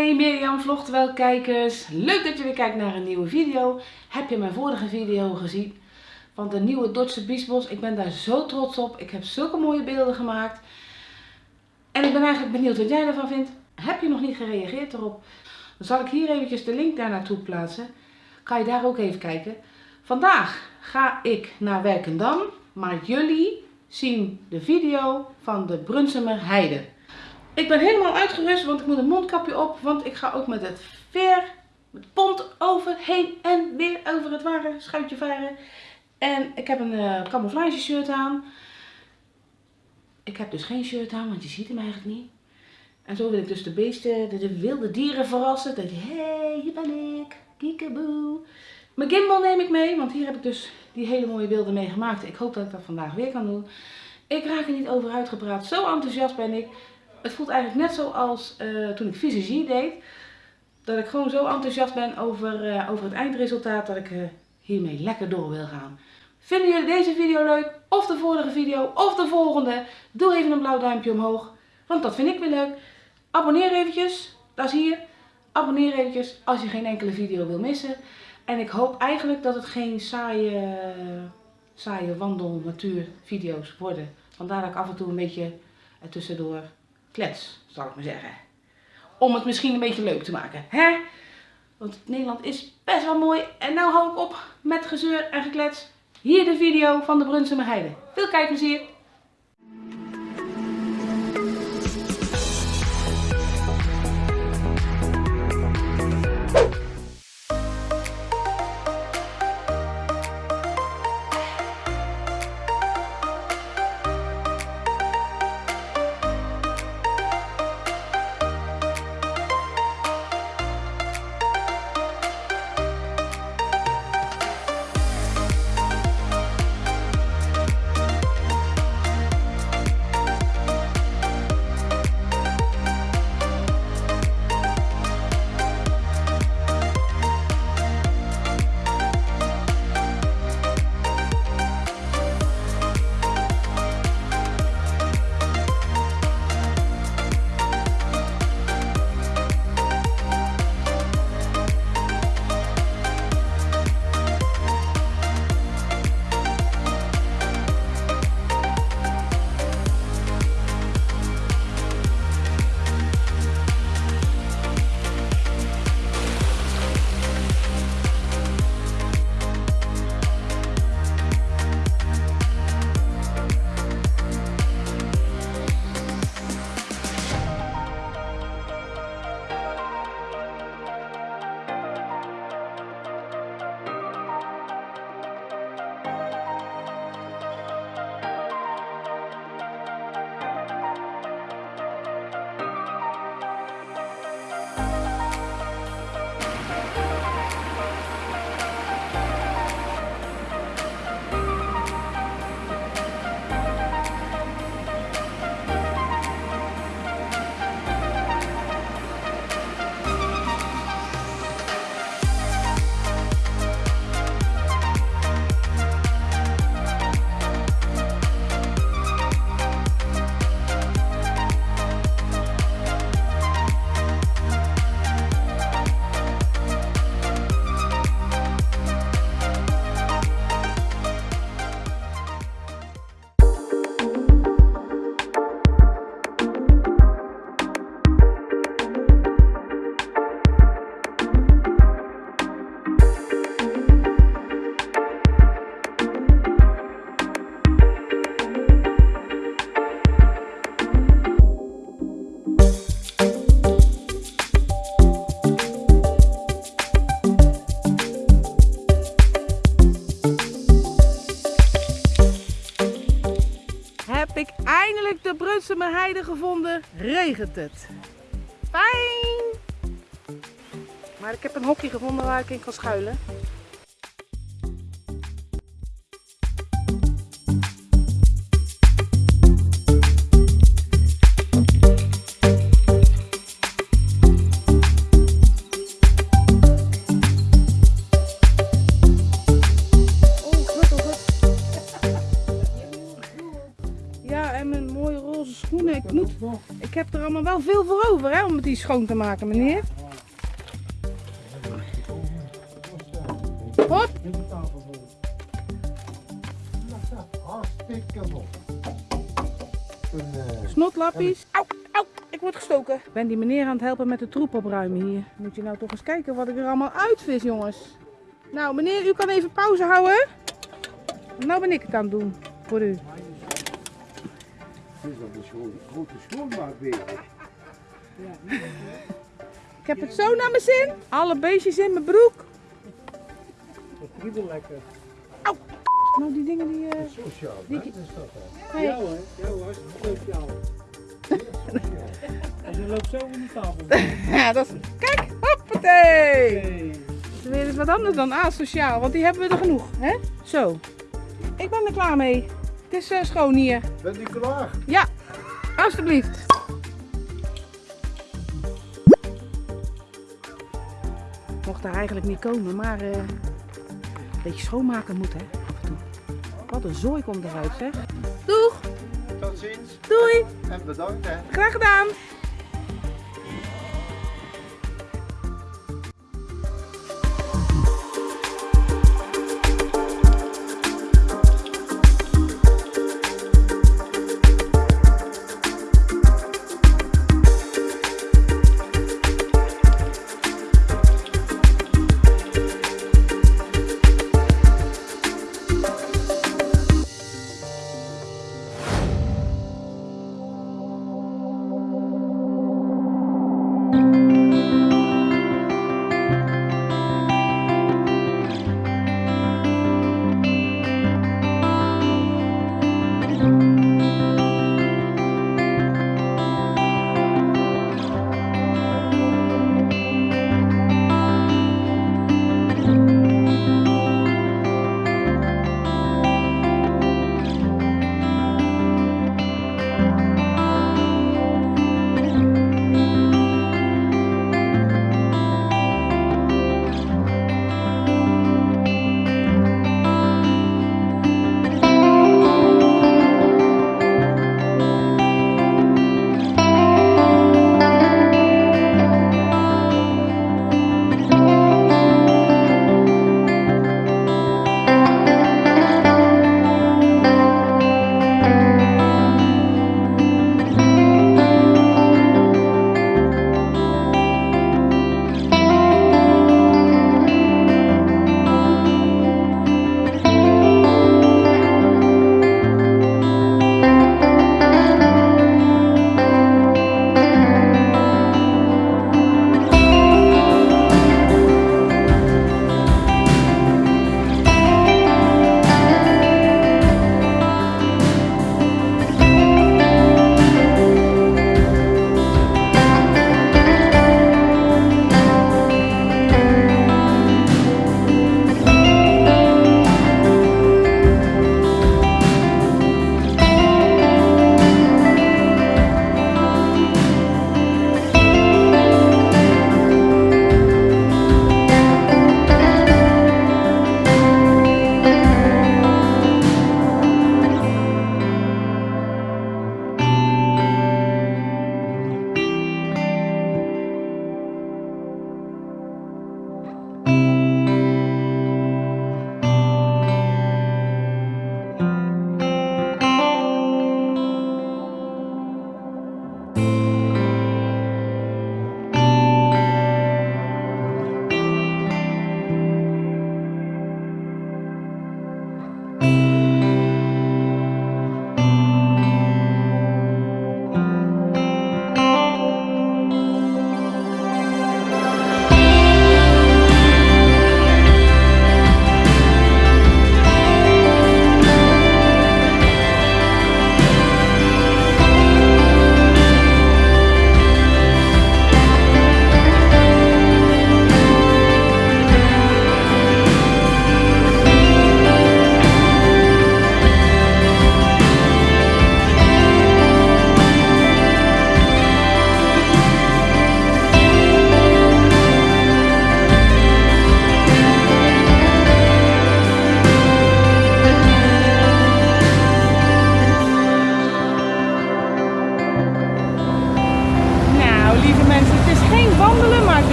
Hi Mirjam Vlogtwel kijkers. Leuk dat je weer kijkt naar een nieuwe video. Heb je mijn vorige video gezien van de nieuwe Dordtse Biesbos? Ik ben daar zo trots op. Ik heb zulke mooie beelden gemaakt. En ik ben eigenlijk benieuwd wat jij ervan vindt. Heb je nog niet gereageerd erop? Dan zal ik hier eventjes de link daar naartoe plaatsen. Kan je daar ook even kijken. Vandaag ga ik naar Werkendam. Maar jullie zien de video van de Brunsumer Heide. Ik ben helemaal uitgerust, want ik moet een mondkapje op. Want ik ga ook met het veer, met pont over, heen en weer over het ware schuitje varen. En ik heb een uh, camouflage shirt aan. Ik heb dus geen shirt aan, want je ziet hem eigenlijk niet. En zo wil ik dus de beesten, de, de wilde dieren verrassen. Dat je, hé, hey, hier ben ik, kiekeboe. Mijn gimbal neem ik mee, want hier heb ik dus die hele mooie beelden mee gemaakt. Ik hoop dat ik dat vandaag weer kan doen. Ik raak er niet over uitgepraat, zo enthousiast ben ik. Het voelt eigenlijk net zoals uh, toen ik fysiologie deed. Dat ik gewoon zo enthousiast ben over, uh, over het eindresultaat dat ik uh, hiermee lekker door wil gaan. Vinden jullie deze video leuk? Of de vorige video? Of de volgende? Doe even een blauw duimpje omhoog. Want dat vind ik weer leuk. Abonneer eventjes. Dat is hier. Abonneer eventjes als je geen enkele video wil missen. En ik hoop eigenlijk dat het geen saaie, saaie wandel natuur video's worden. Vandaar dat ik af en toe een beetje ertussendoor klets, zal ik maar zeggen. Om het misschien een beetje leuk te maken, hè? Want Nederland is best wel mooi. En nou hou ik op met gezeur en geklets. Hier de video van de Brunsumer Heide. Veel kijkplezier! Eindelijk de Brunsumer Heide gevonden, regent het. Fijn! Maar ik heb een hokje gevonden waar ik in kan schuilen. Ik heb er allemaal wel veel voor over hè, om die schoon te maken, meneer. Hop. Hartstikke mooi. Snotlappies. Au, au, ik word gestoken. Ik ben die meneer aan het helpen met de troep opruimen hier. Moet je nou toch eens kijken wat ik er allemaal uitvis, jongens. Nou, meneer, u kan even pauze houden. Nou ben ik het aan het doen voor u. Het is al een schoon, grote schoonmaakwereld. Ik heb het zo naar mijn zin. Alle beestjes in mijn broek. Dat kriebelt lekker. Nou, die dingen die... eh, Sociaal, Die- hè? Dat is dat hè? hey. Ja hoor, ja hoor, sociaal. En ze loopt zo in de tafel. Ja, dat is... Kijk, hoppatee. Hey. Dat is weer wat anders dan asociaal, want die hebben we er genoeg, hè? Zo. Ik ben er klaar mee. Het is eh, schoon hier. Ben je klaar? Ja, alstublieft. Mocht daar eigenlijk niet komen, maar eh, een beetje schoonmaken moet, hè? Af en toe. Wat een zooi komt eruit, zeg. Doeg, Tot ziens. doei, En bedankt hè. graag gedaan.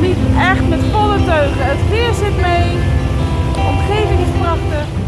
niet echt met volle teugen. Het weer zit mee. Omgeving is prachtig.